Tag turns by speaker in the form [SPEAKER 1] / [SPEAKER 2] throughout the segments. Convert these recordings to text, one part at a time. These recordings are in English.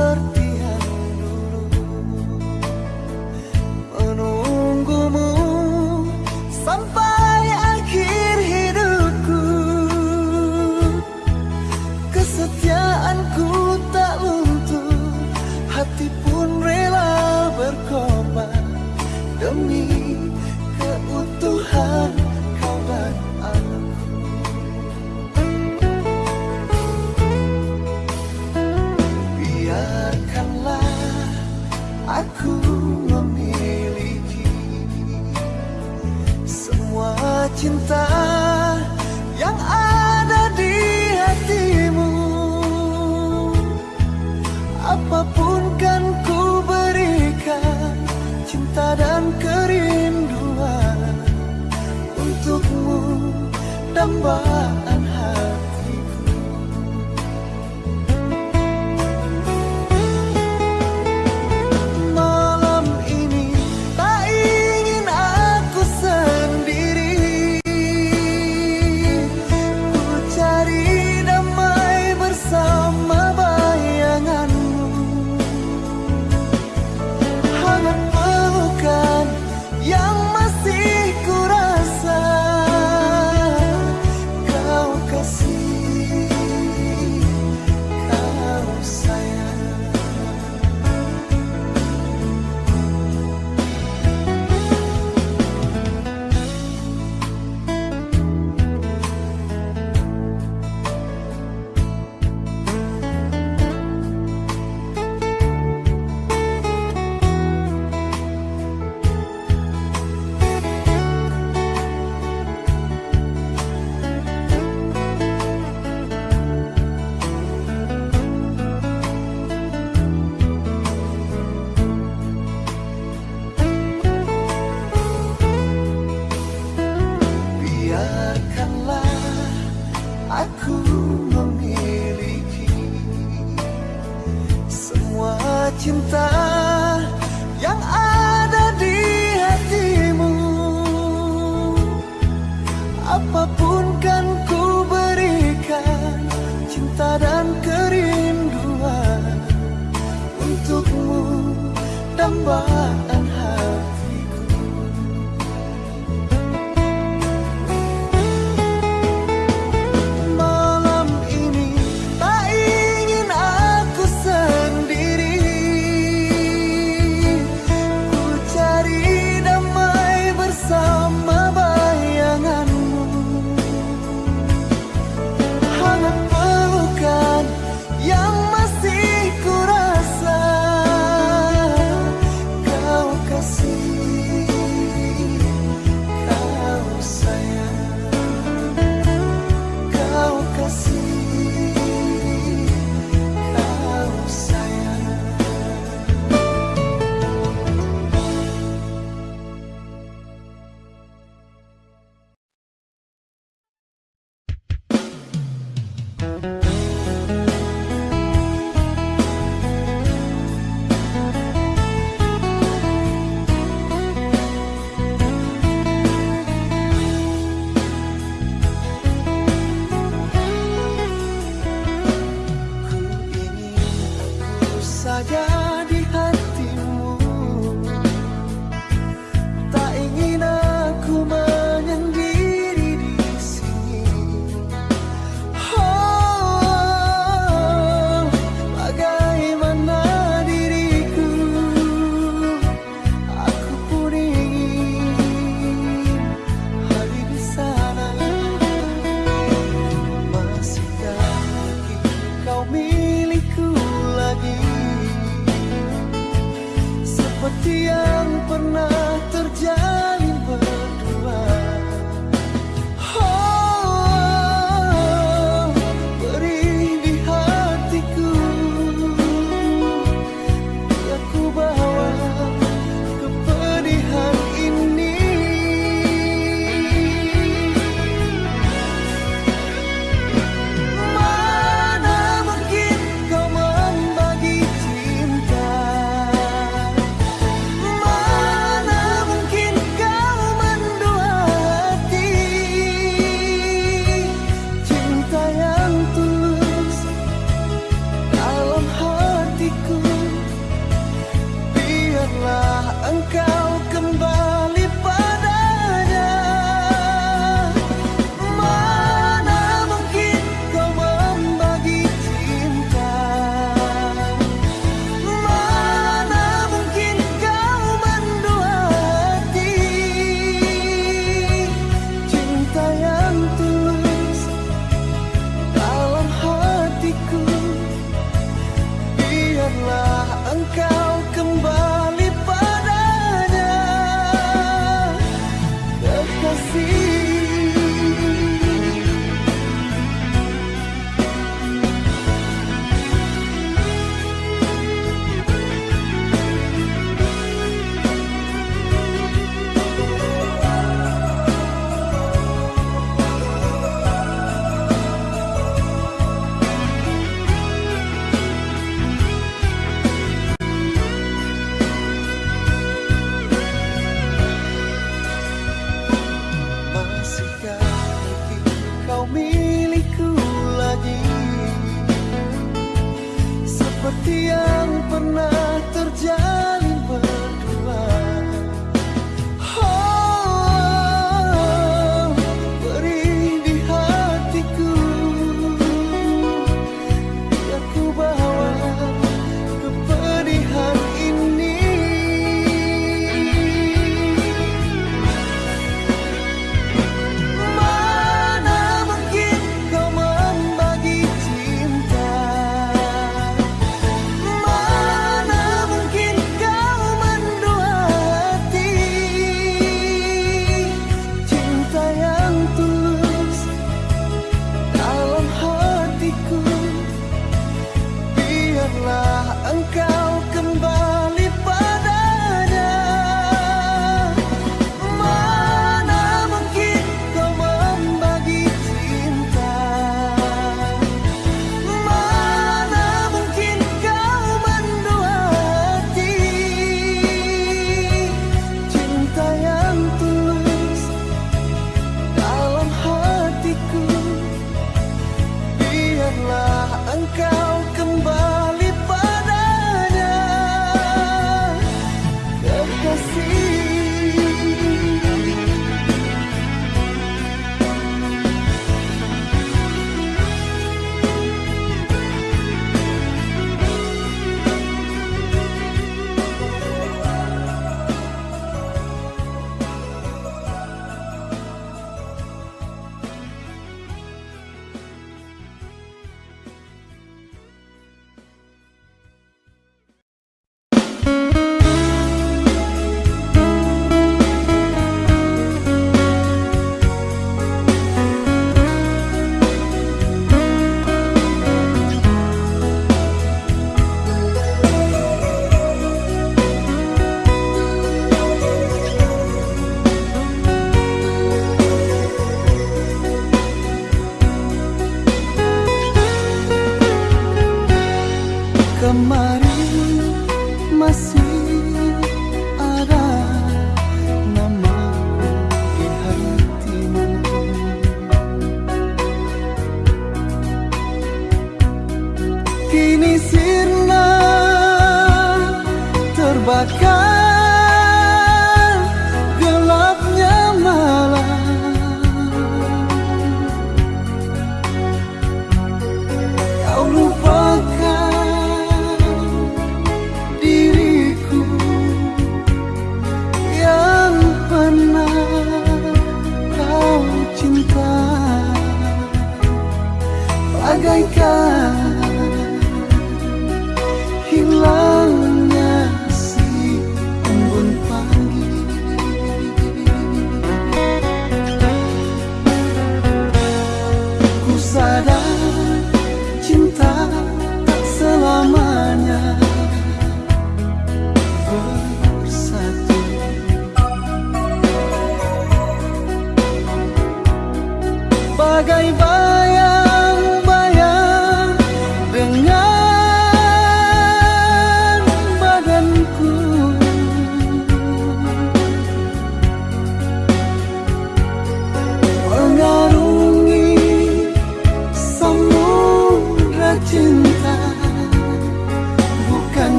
[SPEAKER 1] seperti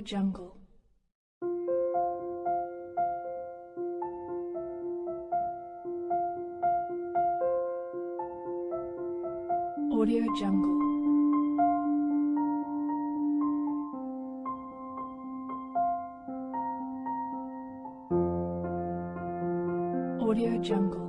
[SPEAKER 2] Jungle. Audio Jungle. Audio Jungle.